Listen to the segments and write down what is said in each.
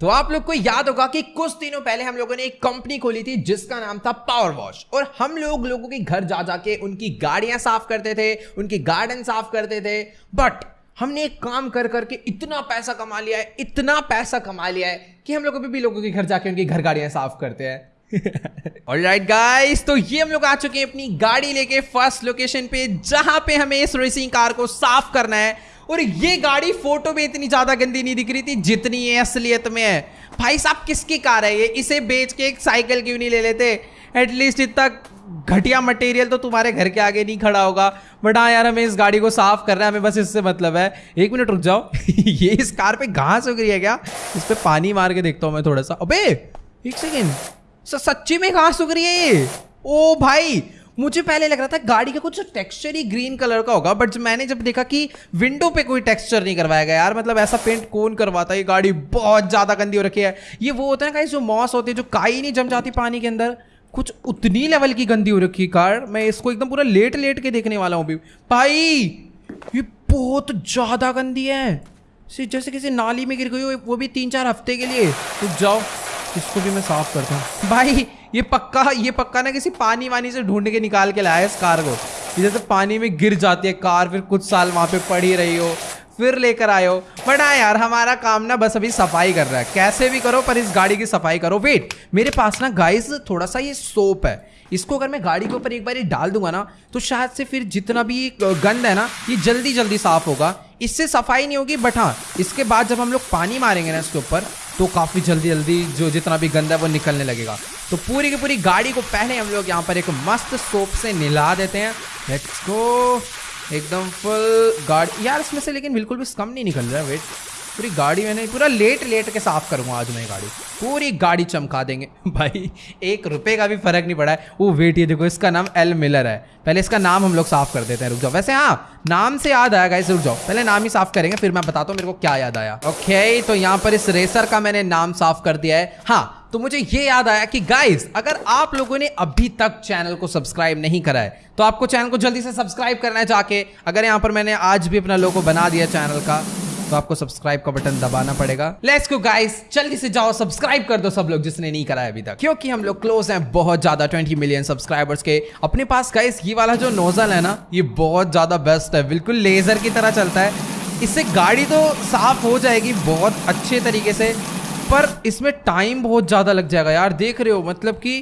تو آپ کو یاد ہوگا کہ کچھ دنوں پہلے ہم لوگوں نے جس کا نام تھا پاور واش اور ہم لوگ لوگوں کے گھر جا جا کے ان کی گاڑیاں صاف کرتے تھے ان کی گارڈن صاف کرتے تھے بٹ ہم نے ایک کام کر کر کے اتنا پیسہ کما لیا ہے اتنا پیسہ کما لیا ہے کہ ہم لوگوں کے گھر جا کے ان کی گھر گاڑیاں صاف کرتے ہیں right guys, تو یہ ہم لوگ آ چکے ہیں اپنی گاڑی لے کے فرسٹ لوکیشن پہ جہاں پہ ہمیں اس ریسنگ کار کو صاف کرنا ہے۔ اور یہ گاڑی فوٹو میں اتنی زیادہ گندی نہیں دکھ رہی تھی جتنی یہ اصلیت میں ہے۔ بھائی صاحب کس کی کار ہے یہ؟ اسے بیچ کے ایک سائیکل کیوں نہیں لے لیتے؟ ایٹ لیسٹ اتنا گھٹیا مٹیریل تو تمہارے گھر کے آگے نہیں کھڑا ہوگا۔ بٹ ہاں یار ہمیں اس گاڑی کو صاف کرنا ہے ہمیں بس اس سے مطلب ہے۔ ایک منٹ رک جاؤ۔ یہ اس کار پہ گھاس اگ رہی ہے کیا؟ اس پہ پانی مار کے دیکھتا ہوں میں تھوڑا سا۔ ابے ایک سیکنڈ سچی میں گھاس اگ رہی ہے یہ؟ او بھائی، مجھے پہلے لگ رہا تھا گاڑی کا کچھ ٹیکسچر ہی گرین کلر کا ہوگا بٹ میں نے جب دیکھا کہ ونڈو پہ کوئی ٹیکسچر نہیں کروایا گیا یار مطلب ایسا پینٹ کون کرواتا ہے؟ یہ گاڑی بہت زیادہ گندی ہو رکھی ہے۔ یہ وہ ہوتا ہے نا کہ جو موس ہوتی ہے، جو کائی نہیں جم جاتی پانی کے اندر، کچھ اتنی لیول کی گندی ہو رکھی کار۔ میں اس کو ایک دم پورا لیٹ لیٹ کے دیکھنے والا ہوں بھی بھائی، یہ بہت زیادہ گندی ہے۔ جیسے کسی نالی میں گر گئی ہو، وہ بھی تین چار ہفتے کے لیے۔ جاؤ۔ اس کو بھی میں صاف کرتا ہوں؟ بھائی، یہ پکا یہ پکا نا کسی پانی وانی سے ڈھونڈ کے نکال کے لایا اس کار کو۔ جیسے پانی میں گر جاتی ہے کار، پھر کچھ سال وہاں پہ پڑی رہی ہو، پھر لے کر آئے ہو۔ بٹ ہاں یار، ہمارا کام نا بس ابھی صفائی کر رہا ہے۔ کیسے بھی کرو، پر اس گاڑی کی صفائی کرو۔ ویٹ میرے پاس نا گائز تھوڑا سا یہ سوپ ہے۔ اس کو اگر میں گاڑی کے اوپر ایک بار یہ ڈال دوں گا نا، تو شاید سے پھر جتنا بھی گند ہے نا، یہ جلدی جلدی صاف ہوگا۔ اس سے صفائی نہیں ہوگی، بٹ ہاں اس کے بعد جب ہم لوگ پانی ماریں گے نا اس کے اوپر تو کافی جلدی جلدی جو جتنا بھی گندا ہے وہ نکلنے لگے گا۔ تو پوری کی پوری گاڑی کو پہلے ہم لوگ یہاں پر ایک مست سوپ سے نلا دیتے ہیں۔ لیٹس گو ایک دم فل گاڑی۔ یار اس میں سے لیکن بالکل بھی کم نہیں نکل رہا ویٹ پوری گاڑی میں نے پورا لیٹ لیٹ کے صاف کروں گا آج میں گاڑی۔ پوری گاڑی چمکا دیں گے۔ بھائی، ایک روپے کا بھی فرق نہیں پڑا ہے۔ وہ ویٹ، یہ دیکھو، اس کا نام ایل ملر ہے۔ پہلے اس کا نام ہم لوگ صاف کر دیتے ہیں۔ رک جاؤ۔ ویسے ہاں نام سے یاد آیا گا رک جاؤ۔ پہلے نام ہی صاف کریں گے، پھر میں بتاتا ہوں میرے کو کیا یاد آیا۔ اوکے تو یہاں پر اس ریسر کا میں نے نام صاف کر دیا ہے۔ ہاں تو مجھے یہ یاد آیا کہ گائز اگر آپ لوگوں نے ابھی تک چینل کو سبسکرائب نہیں کرا ہے، تو آپ کو چینل کو جلدی سے سبسکرائب کرنا ہے جا کے۔ اگر یہاں پر میں نے آج بھی اپنا لوگو بنا دیا چینل کا تو آپ کو سبسکرائب کا بٹن دبانا پڑے گا. لیٹس گو گائز جلدی سے جاؤ سبسکرائب کر دو سب لوگ جس نے نہیں کرایا ابھی تک. کیونکہ ہم لوگ کلوز ہیں بہت زیادہ 20 ملین سبسکرائبرز کے. اپنے پاس گائز یہ والا جو نوزل ہے نا یہ بہت زیادہ بیسٹ ہے. بالکل لیزر کی طرح چلتا ہے. اس سے گاڑی تو صاف ہو جائے گی بہت اچھے طریقے سے پر اس میں ٹائم بہت زیادہ لگ جائے گا یار. دیکھ رہے ہو مطلب کہ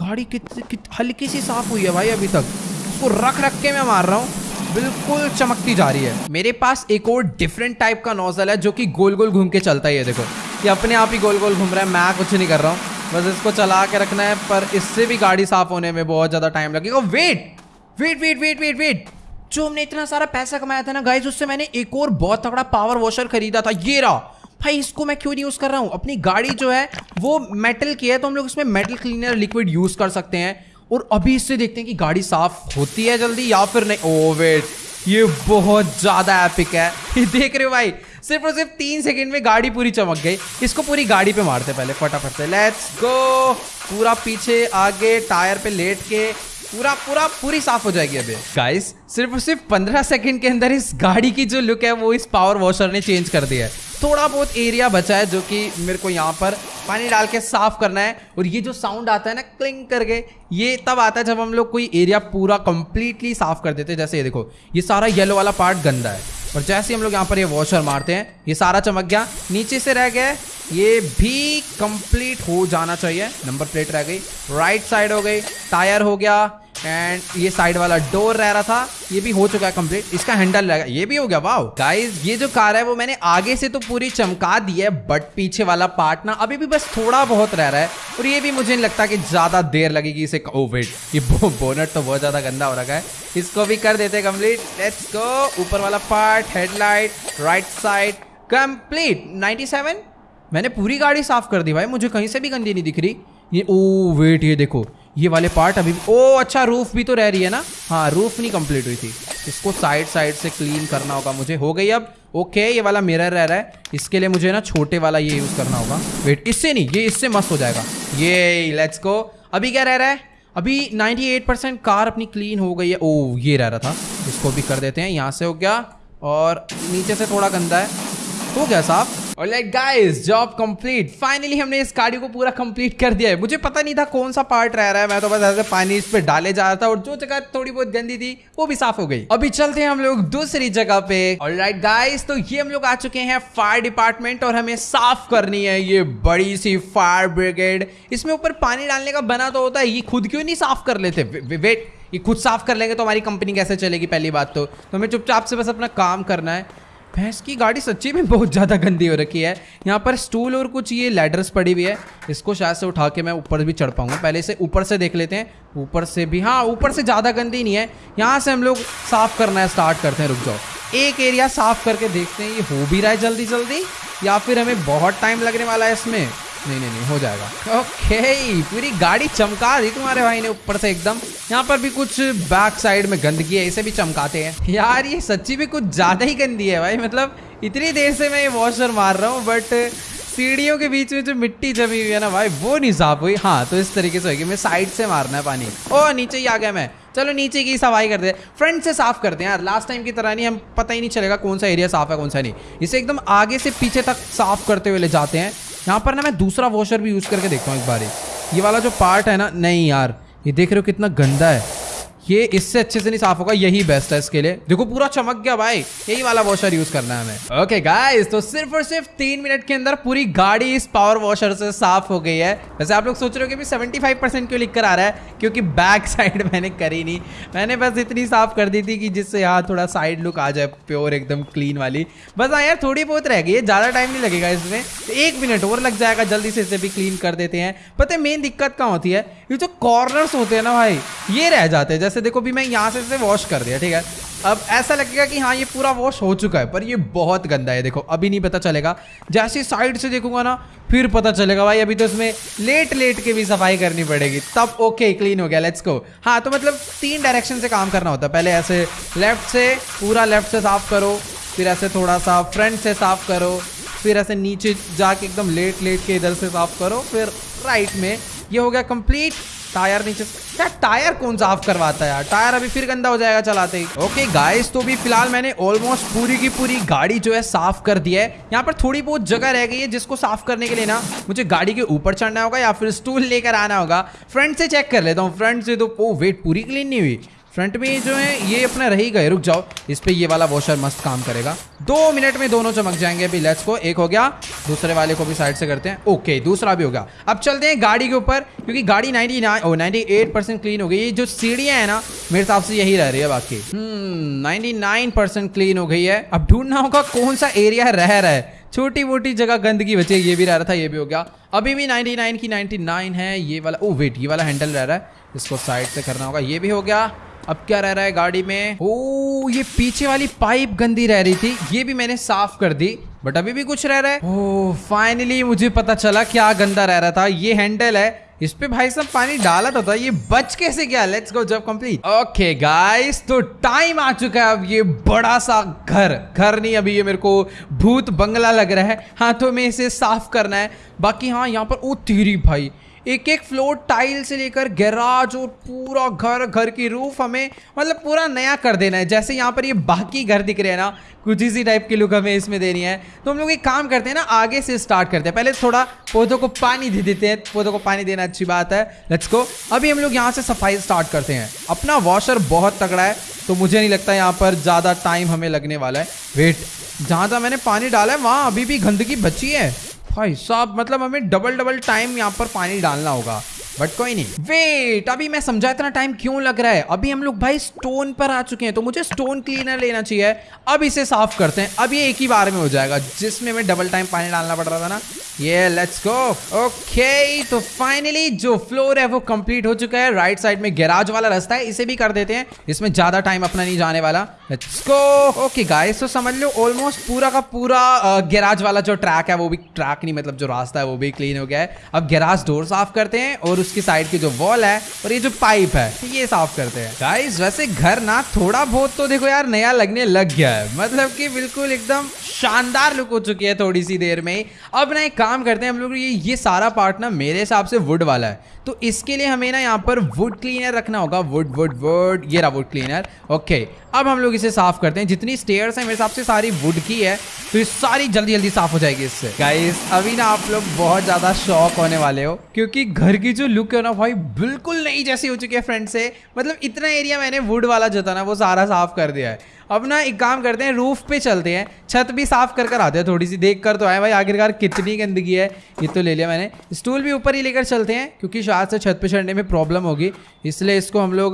گاڑی کت, ہلکی سی صاف ہوئی ہے بھائی ابھی تک. اس کو رکھ رکھ کے میں مار رہا ہوں. بالکل چمکتی جا رہی ہے۔ میرے پاس ایک اور ڈفرینٹ ٹائپ کا نوزل ہے جو کہ گول گول گھوم کے چلتا ہی ہے دیکھو۔ یہ اپنے آپ ہی گول گول گھوم رہا ہے، میں کچھ نہیں کر رہا ہوں۔ بس اس کو چلا کے رکھنا ہے، پر اس سے بھی گاڑی صاف ہونے میں بہت زیادہ ٹائم لگے گا۔ Wait wait wait wait wait wait جو ہم نے اتنا سارا پیسہ کمایا تھا نا گائز اس سے میں نے ایک اور بہت تگڑا پاور واشر خریدا تھا۔ یہ رہا۔ بھائی، اس کو میں کیوں نہیں یوز کر رہا ہوں؟ اپنی گاڑی جو ہے، وہ میٹل کی ہے، تو ہم لوگ اس میں میٹل کلینر لکوڈ یوز کر سکتے ہیں۔ اور ابھی اس سے دیکھتے ہیں کہ گاڑی صاف ہوتی ہے جلدی یا پھر نہیں۔ oh, او ویٹ یہ بہت زیادہ ایپک ہے۔ یہ دیکھ رہے ہو بھائی۔ صرف اور صرف تین سیکنڈ میں گاڑی پوری چمک گئی۔ اس کو پوری گاڑی پہ مارتے پہلے، فٹافٹ سے۔ لیٹس گو پورا پیچھے، آگے، ٹائر پہ لیٹ کے پورا پورا پوری صاف ہو جائے گی ابھی۔ گائز صرف اور صرف پندرہ سیکنڈ کے اندر اس گاڑی کی جو لک ہے وہ اس پاور واشر نے چینج کر دیا ہے۔ تھوڑا بہت ایریا بچا ہے جو کہ میرے کو یہاں پر پانی ڈال کے صاف کرنا ہے اور یہ جو ساؤنڈ آتا ہے نا کلنگ کر کے، یہ تب آتا ہے جب ہم لوگ کوئی ایریا پورا کمپلیٹلی صاف کر دیتے جیسے یہ دیکھو، یہ سارا یلو والا پارٹ گندا ہے۔ اور جیسے ہم لوگ یہاں پر یہ واشر مارتے ہیں، یہ سارا چمک گیا۔ نیچے سے رہ گئے، یہ بھی کمپلیٹ ہو جانا چاہیے۔ نمبر پلیٹ رہ گئی، رائٹ سائڈ ہو گئی، ٹائر ہو گیا۔ اینڈ یہ سائڈ والا ڈور رہ رہا تھا. یہ بھی ہو چکا ہے کمپلیٹ اس کا ہینڈل رہ یہ بھی ہو گیا. واؤ گائز یہ جو کار ہے وہ میں نے آگے سے تو پوری چمکا دی ہے بٹ پیچھے والا پارٹ نا ابھی بھی بس تھوڑا بہت رہ رہا ہے. اور یہ بھی مجھے نہیں لگتا کہ زیادہ دیر لگے گی اسے oh, او ویٹ یہ بونٹ تو بہت زیادہ گندا ہو رکھا ہے. اس کو بھی کر دیتے کمپلیٹ لیٹس گو اوپر والا part head light right side complete ninety seven میں نے پوری گاڑی صاف کر دی بھائی. مجھے کہیں سے بھی گندی نہیں دکھ رہی. یہ oh, او ویٹ یہ دیکھو. یہ والے پارٹ ابھی او اچھا روف بھی تو رہ رہی ہے نا؟ ہاں روف نہیں کمپلیٹ ہوئی تھی۔ اس کو سائڈ سائڈ سے کلین کرنا ہوگا مجھے۔ ہو گئی اب۔ اوکے یہ والا میرر رہ رہا ہے۔ اس کے لیے مجھے نا چھوٹے والا یہ یوز کرنا ہوگا۔ ویٹ اس سے نہیں، یہ اس سے مست ہو جائے گا۔ یہ لیٹس کو ابھی کیا رہ رہا ہے؟ ابھی نائنٹی ایٹ پرسینٹ کار اپنی کلین ہو گئی ہے۔ او یہ رہ رہا تھا۔ اس کو بھی کر دیتے ہیں۔ یہاں سے ہو گیا۔ اور نیچے سے تھوڑا گندا ہے۔ ہو گیا صاحب اور like guys job complete finally ہم نے اس گاڑی کو پورا کمپلیٹ کر دیا ہے. مجھے پتہ نہیں تھا کون سا پارٹ رہ رہا ہے. میں تو بس ایسے پانی اس پہ ڈالے جا رہا تھا اور جو جگہ تھوڑی بہت گندی تھی، وہ بھی صاف ہو گئی. ابھی چلتے ہیں ہم لوگ دوسری جگہ پہ. اور لائک گائز تو یہ ہم لوگ آ چکے ہیں فائر ڈپارٹمنٹ اور ہمیں صاف کرنی ہے. یہ بڑی سی فائر بریگیڈ اس میں اوپر پانی ڈالنے کا بنا تو ہوتا ہے. یہ خود کیوں نہیں صاف کر لیتے؟ ویٹ یہ خود صاف کر لیں گے تو ہماری کمپنی کیسے چلے گی؟ پہلی بات تو ہمیں چپ چاپ سے بس اپنا کام کرنا ہے. بھینس کی گاڑی سچی میں بہت زیادہ گندی ہو رکھی ہے۔ یہاں پر اسٹول اور کچھ یہ لیڈرس پڑی ہوئی ہے۔ اس کو شاید سے اٹھا کے میں اوپر بھی چڑھ پاؤں گا۔ پہلے سے اوپر سے دیکھ لیتے ہیں۔ اوپر سے بھی ہاں اوپر سے زیادہ گندی نہیں ہے۔ یہاں سے ہم لوگ صاف کرنا ہے اسٹارٹ کرتے ہیں۔ رک جاؤ۔ ایک ایریا صاف کر کے دیکھتے ہیں۔ یہ ہو بھی رہا ہے جلدی جلدی یا پھر ہمیں بہت ٹائم لگنے والا ہے اس میں؟ نہیں نہیں نہیں، ہو جائے گا۔ اوکے پوری گاڑی چمکا دی تمہارے بھائی نے اوپر سے ایک دم۔ یہاں پر بھی کچھ بیک سائڈ میں گندگی ہے، اسے بھی چمکاتے ہیں۔ یار، یہ سچی بھی کچھ زیادہ ہی گندی ہے بھائی۔ مطلب اتنی دیر سے میں یہ واشر مار رہا ہوں بٹ سیڑھیوں کے بیچ میں جو مٹی جمی ہوئی ہے نا بھائی، وہ نہیں صاف ہوئی۔ ہاں تو اس طریقے سے ہوگی میں سائڈ سے مارنا ہے پانی۔ او، نیچے ہی آ گیا میں۔ چلو، نیچے کی صفائی کرتے ہیں۔ فرنٹ سے صاف کرتے ہیں یار۔ لاسٹ ٹائم کی طرح نہیں، ہم پتہ ہی نہیں چلے گا کون سا ایریا صاف ہے، کون سا نہیں۔ اسے ایک دم آگے سے پیچھے تک صاف کرتے ہوئے لے جاتے ہیں۔ یہاں پر نا میں دوسرا واشر بھی یوز کر کے دیکھتا ہوں ایک بار یہ والا جو پارٹ ہے نا، نہیں یار، یہ دیکھ رہے ہو کتنا گندا ہے۔ یہ اس سے اچھے سے نہیں صاف ہوگا، یہی بیسٹ ہے اس کے لیے۔ دیکھو، پورا چمک گیا بھائی۔ یہی والا واشر یوز کرنا ہے ہمیں۔ اوکے گائز تو صرف اور صرف تین منٹ کے اندر پوری گاڑی اس پاور واشر سے صاف ہو گئی ہے۔ ویسے آپ لوگ سوچ رہے ہو کہ سیونٹی فائیو پرسینٹ کیوں لکھ کر آ رہا ہے؟ کیونکہ بیک سائڈ میں نے کری نہیں۔ میں نے بس اتنی صاف کر دی تھی کہ جس سے یہاں تھوڑا سائڈ لک آ جائے پیور ایک دم کلین والی۔ بس ہاں یار، تھوڑی بہت رہ گئی ہے۔ زیادہ ٹائم نہیں لگے گا اس میں۔ ایک منٹ اور لگ جائے گا۔ جلدی سے اسے بھی کلین کر دیتے ہیں۔ پتہ مین دقت کہاں ہوتی ہے؟ یہ جو کارنرس ہوتے ہیں نا بھائی۔ یہ رہ جاتے ہیں۔ جیسے دیکھو بھی میں یہاں سے اسے واش کر دیا، ٹھیک ہے۔ اب ایسا لگے گا کہ ہاں یہ پورا واش ہو چکا ہے، پر یہ بہت گندا ہے۔ دیکھو، ابھی نہیں پتہ چلے گا۔ جیسے سائڈ سے دیکھوں گا نا، پھر پتہ چلے گا۔ بھائی، ابھی تو اس میں لیٹ لیٹ کے بھی صفائی کرنی پڑے گی۔ تب اوکے کلین ہو گیا۔ لیٹس کو ہاں تو مطلب تین ڈائریکشن سے کام کرنا ہوتا ہے۔ پہلے ایسے لیفٹ سے، پورا لیفٹ سے صاف کرو۔ پھر ایسے تھوڑا سا فرنٹ سے صاف کرو۔ پھر ایسے نیچے جا کے ایک دم لیٹ لیٹ کے ادھر سے صاف کرو۔ پھر رائٹ میں یہ ہو گیا کمپلیٹ۔ ٹائر نیچے کیا ٹائر کون صاف کرواتا ہے یار؟ ٹائر ابھی پھر گندا ہو جائے گا چلاتے ہی۔ اوکے گائز تو بھی فی الحال میں نے آلموسٹ پوری کی پوری گاڑی جو ہے صاف کر دی ہے۔ یہاں پر تھوڑی بہت جگہ رہ گئی ہے جس کو صاف کرنے کے لیے نا، مجھے گاڑی کے اوپر چڑھنا ہوگا یا پھر اسٹول لے کر آنا ہوگا۔ فرنٹ سے چیک کر لیتا ہوں۔ فرنٹ سے تو oh ویٹ پوری کلین نہیں ہوئی۔ فرنٹ میں جو ہے یہ اپنا رہی گئے۔ رک جاؤ، اس پہ یہ والا واشر مست کام کرے گا۔ دو منٹ میں دونوں چمک جائیں گے۔ ابھی لیٹس کو ایک ہو گیا۔ دوسرے والے کو بھی سائڈ سے کرتے ہیں۔ اوکے دوسرا بھی ہو گیا۔ اب چلتے ہیں گاڑی کے اوپر، کیونکہ گاڑی ninety nine oh، ninety eight percent clean ہو گئی۔ یہ جو سیڑھیاں ہیں نا، میرے حساب سے یہی رہ رہی ہے باقی۔ نائنٹی نائن پرسینٹ کلین ہو گئی ہے۔ اب ڈھونڈنا ہوگا کون سا ایریا رہ رہا ہے۔ چھوٹی موٹی جگہ گندگی بچے، یہ بھی رہ رہا تھا، یہ بھی ہو گیا۔ ابھی بھی نائنٹی نائن کی نائنٹی نائن ہے۔ یہ والا oh، او ویٹ یہ والا ہینڈل رہ رہا ہے۔ اس کو سائڈ سے کرنا ہوگا۔ یہ بھی ہو گیا۔ اب کیا رہ رہا ہے گاڑی میں؟ او، یہ پیچھے والی پائپ گندی رہ رہی تھی، یہ بھی میں نے صاف کر دی، بٹ ابھی بھی کچھ رہ رہا ہے۔ او فائنلی مجھے پتا چلا کیا گندا رہ رہا تھا، یہ ہینڈل ہے۔ اس پہ بھائی صاحب پانی ڈالا تو تھا، یہ بچ کیسے گیا؟ لیٹس گو جب کمپلیٹ اوکے گائز تو ٹائم آ چکا ہے اب یہ بڑا سا گھر۔ گھر نہیں، ابھی یہ میرے کو بھوت بنگلہ لگ رہا ہے۔ ہاں تو میں اسے صاف کرنا ہے۔ باقی ہاں یہاں پر او تیری بھائی۔ ایک ایک فلور ٹائل سے لے کر گیراج اور پورا گھر گھر کی روف ہمیں مطلب پورا نیا کر دینا ہے۔ جیسے یہاں پر یہ باقی گھر دکھ رہے ہیں نا، کچھ اسی ٹائپ کی لک ہمیں اس میں دینی ہے۔ تو ہم لوگ ایک کام کرتے ہیں نا، آگے سے اسٹارٹ کرتے ہیں۔ پہلے تھوڑا پودوں کو پانی دے دیتے ہیں۔ پودوں کو پانی دینا اچھی بات ہے۔ لیٹس کو ابھی ہم لوگ یہاں سے صفائی اسٹارٹ کرتے ہیں۔ اپنا واشر بہت تگڑا ہے، تو مجھے نہیں لگتا یہاں پر زیادہ ٹائم ہمیں لگنے والا ہے۔ ویٹ جہاں جہاں میں نے پانی ڈالا ہے، وہاں ابھی بھی گندگی بچی ہے۔ بھائی صاحب مطلب ہمیں ڈبل ڈبل ٹائم یہاں پر پانی ڈالنا ہوگا۔ بٹ کوئی نہیں ویٹ ابھی میں سمجھا اتنا ٹائم کیوں لگ رہا ہے ابھی ہم لوگ بھائی سٹون پر آ چکے ہیں تو مجھے سٹون کلینر لینا چاہیے اب اسے صاف کرتے ہیں اب یہ ایک ہی بار میں ہو جائے گا جس میں ہمیں ڈبل ٹائم پانی ڈالنا پڑ رہا تھا نا یہ لیٹس گو اوکے تو فائنلی جو فلور ہے وہ کمپلیٹ ہو چکا ہے رائٹ سائڈ میں گیراج والا رستہ ہے اسے بھی کر دیتے ہیں اس میں زیادہ ٹائم اپنا نہیں جانے والا لیٹس گو اوکے گائز تو سمجھ لو آلموسٹ پورا کا پورا گیراج والا جو ٹریک ہے وہ بھی ٹریک نہیں مطلب جو راستہ ہے وہ بھی کلین ہو گیا ہے اب گیراج ڈور صاف کرتے ہیں اور اس کی سائڈ کی جو وال ہے اور یہ جو پائپ ہے، یہ صاف کرتے ہیں۔ گائز ویسے گھر نا تھوڑا بہت تو دیکھو یار نیا لگنے لگ گیا ہے۔ مطلب کہ بالکل ایک دم شاندار لک ہو چکی ہے تھوڑی سی دیر میں اب نا ایک کام کرتے ہیں ہم لوگ، یہ سارا پارٹ نا میرے حساب سے وڈ والا ہے۔ تو اس کے لیے ہمیں نا یہاں پر وڈ کلینر رکھنا ہوگا. وڈ وڈ وڈ یہ رہا وڈ کلینر اوکے اب ہم لوگ اسے صاف کرتے ہیں. جتنی اسٹیئرس ہیں میرے حساب سے ساری وڈ کی ہے. تو یہ ساری جلدی جلدی صاف ہو جائے گی اس سے. گائز ابھی نا آپ لوگ بہت زیادہ شوق ہونے والے ہو. کیونکہ گھر کی جو لک ہے نا بھائی بالکل نہیں جیسی ہو چکی ہے فرینڈ سے. مطلب اتنا ایریا میں نے وڈ والا جو تھا نا وہ سارا صاف کر دیا ہے. اب نا ایک کام کرتے ہیں روف پہ چلتے ہیں. چھت بھی صاف کر کر آتے ہیں تھوڑی سی. دیکھ کر تو آئے بھائی، آخرکار کتنی گندگی ہے. یہ تو لے لیا میں نے. اسٹول بھی اوپر ہی لے کر چلتے ہیں، کیونکہ چار سے چھت پہ چڑھنے میں پرابلم ہوگی، اس لیے اس کو ہم لوگ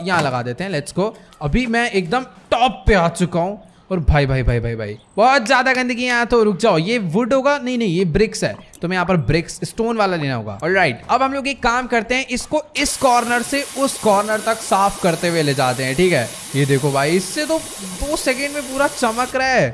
یہاں لگا دیتے ہیں لیٹس کو ابھی میں ایک دم ٹاپ پہ آ چکا ہوں اور بھائی بھائی بھائی بھائی بھائی، بہت زیادہ گندگی یہاں تو رک جاؤ۔ یہ وڈ ہوگا؟ نہیں نہیں، یہ برکس ہے۔ تو میں یہاں پر برکس اسٹون والا لینا ہوگا۔ اور رائٹ اب ہم لوگ ایک کام کرتے ہیں، اس کو اس کارنر سے اس کارنر تک صاف کرتے ہوئے لے جاتے ہیں، ٹھیک ہے؟ یہ دیکھو بھائی، اس سے تو دو سیکنڈ میں پورا چمک رہا ہے۔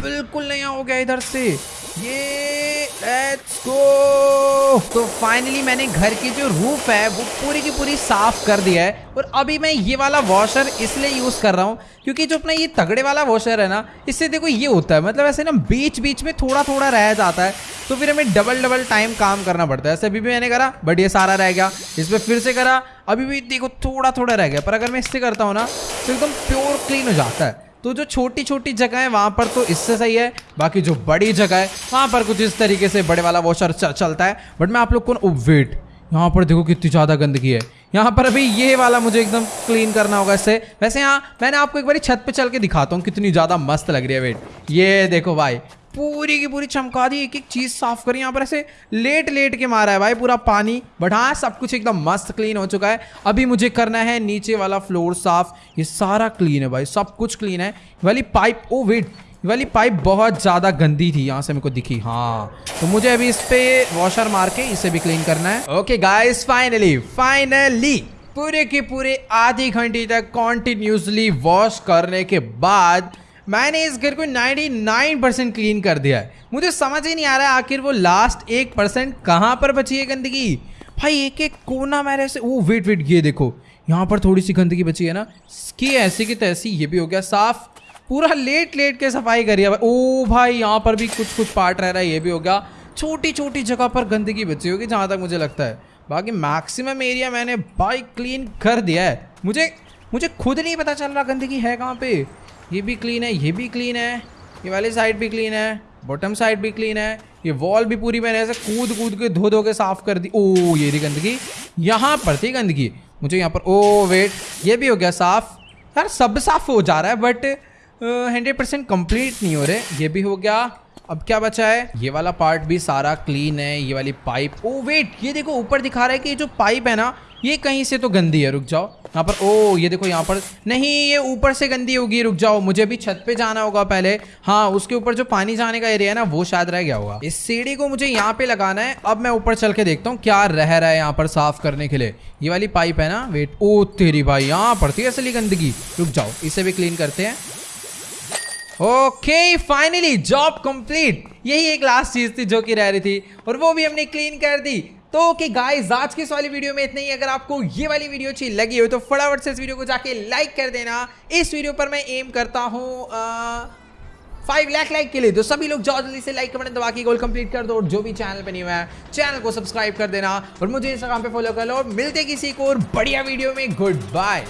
بالکل نہیں آؤ گیا ادھر سے۔ یہ لیٹس گو تو فائنلی میں نے گھر کی جو روف ہے وہ پوری کی پوری صاف کر دیا ہے۔ اور ابھی میں یہ والا واشر اس لیے یوز کر رہا ہوں کیونکہ جو اپنا یہ تگڑے والا واشر ہے نا، اس سے دیکھو یہ ہوتا ہے۔ مطلب ایسے نا بیچ بیچ میں تھوڑا تھوڑا رہ جاتا ہے۔ تو پھر ہمیں ڈبل ڈبل ٹائم کام کرنا پڑتا ہے۔ ایسے ابھی بھی میں نے کرا بٹ یہ سارا رہ گیا۔ اس پہ پھر سے کرا۔ ابھی بھی دیکھو تھوڑا تھوڑا رہ گیا۔ پر اگر میں اس سے کرتا ہوں نا، تو ایک دم پیور کلین ہو جاتا ہے۔ تو جو چھوٹی چھوٹی جگہ ہے وہاں پر تو اس سے صحیح ہے، باقی جو بڑی جگہ ہے، وہاں پر کچھ اس طریقے سے بڑے والا واشر چلتا ہے۔ بٹ میں آپ لوگ کو ویٹ یہاں پر دیکھو کتنی زیادہ گندگی ہے۔ یہاں پر ابھی یہ والا مجھے ایک دم کلین کرنا ہوگا اس سے۔ ویسے یہاں میں نے آپ کو ایک بار چھت پہ چل کے دکھاتا ہوں کتنی زیادہ مست لگ رہی ہے ویٹ یہ دیکھو بھائی پوری کی پوری چمکا دی، ایک ایک چیز صاف کری، یہاں پر ایسے لیٹ لیٹ کے مارا ہے بھائی، پورا پانی بٹ ہاں سب کچھ ایک دم مست کلین ہو چکا ہے۔ ابھی مجھے کرنا ہے نیچے والا فلور صاف، یہ سارا کلین ہے بھائی، سب کچھ کلین ہے۔ والی پائپ، او ویٹ، والی پائپ بہت زیادہ گندی تھی، یہاں سے میرے کو دکھی۔ ہاں تو مجھے ابھی اس پہ واشر مار کے اسے بھی کلین کرنا ہے۔ اوکے گائز فائنلی فائنلی پورے کے پورے آدھی گھنٹے تک کنٹینیوسلی واش کرنے کے بعد میں نے اس گھر کو نائنٹی نائن پرسینٹ کلین کر دیا ہے۔ مجھے سمجھ ہی نہیں آ رہا ہے آخر وہ لاسٹ ایک پرسینٹ کہاں پر بچی ہے گندگی؟ بھائی ایک ایک کونا میرے سے وہ ویٹ ویٹ یہ دیکھو۔ یہاں پر تھوڑی سی گندگی بچی ہے نا۔ اس کی ایسی کی تیسی، یہ بھی ہو گیا۔ صاف، پورا لیٹ لیٹ کے صفائی کری ہے۔ او بھائی، یہاں پر بھی کچھ کچھ پارٹ رہ رہا ہے، یہ بھی ہو گیا۔ چھوٹی چھوٹی جگہ پر گندگی بچی ہوگی، جہاں تک مجھے لگتا ہے۔ باقی میکسیمم ایریا میں نے بھائی کلین کر دیا ہے۔ مجھے مجھے خود نہیں پتا چل رہا گندگی ہے کہاں پہ۔ یہ بھی کلین ہے، یہ بھی کلین ہے، یہ والی سائڈ بھی کلین ہے باٹم سائڈ بھی کلین ہے، یہ وال بھی پوری میں نے ایسے کود کود کے دھو دھو کے صاف کر دی۔ او، یہ تھی گندگی۔ یہاں پر تھی گندگی۔ مجھے یہاں پر او ویٹ یہ بھی ہو گیا صاف۔ یار، سب صاف ہو جا رہا ہے بٹ ہنڈریڈ پرسینٹ کمپلیٹ نہیں ہو رہے۔ یہ بھی ہو گیا۔ اب کیا بچا ہے؟ یہ والا پارٹ بھی سارا کلین ہے، یہ والی پائپ او ویٹ یہ دیکھو اوپر دکھا رہا ہے کہ یہ جو پائپ ہے نا، یہ کہیں سے تو گندی ہے، رک جاؤ. یہاں پر او یہ دیکھو یہاں پر. نہیں، یہ اوپر سے گندی ہوگی، رک جاؤ. مجھے بھی چھت پہ جانا ہوگا پہلے. ہاں اس کے اوپر جو پانی جانے کا ایریا ہے نا، وہ شاید رہ گیا ہوگا. اس سیڑھی کو مجھے یہاں پہ لگانا ہے. اب میں اوپر چل کے دیکھتا ہوں کیا رہ رہا ہے یہاں پر صاف کرنے کے لیے. یہ والی پائپ ہے نا ویٹ او oh, تیری بھائی، یہاں پڑتی ہے اصلی گندگی. رک جاؤ، اسے بھی کلین کرتے ہیں. اوکے فائنلی جاب کمپلیٹ یہی ایک لاسٹ چیز تھی جو کہ رہ رہی تھی اور وہ بھی ہم نے کلین کر دی. تو اوکے گائز آج کی اس والی ویڈیو میں اتنا ہی. اگر آپ کو یہ والی ویڈیو اچھی لگی ہو تو فٹافٹ سے اس ویڈیو کو جا کے لائک کر دینا. اس ویڈیو پر میں ایم کرتا ہوں فائیو لاکھ لائک کے لیے. تو سبھی لوگ جاؤ جلدی سے لائک بٹن دبا کے گول کمپلیٹ کر دو اور جو بھی چینل پہ نہیں ہوا ہے چینل کو سبسکرائب کر دینا اور مجھے انسٹاگرام پہ فالو کر لو ملتے کسی کو اور بڑھیا ویڈیو میں. Good bye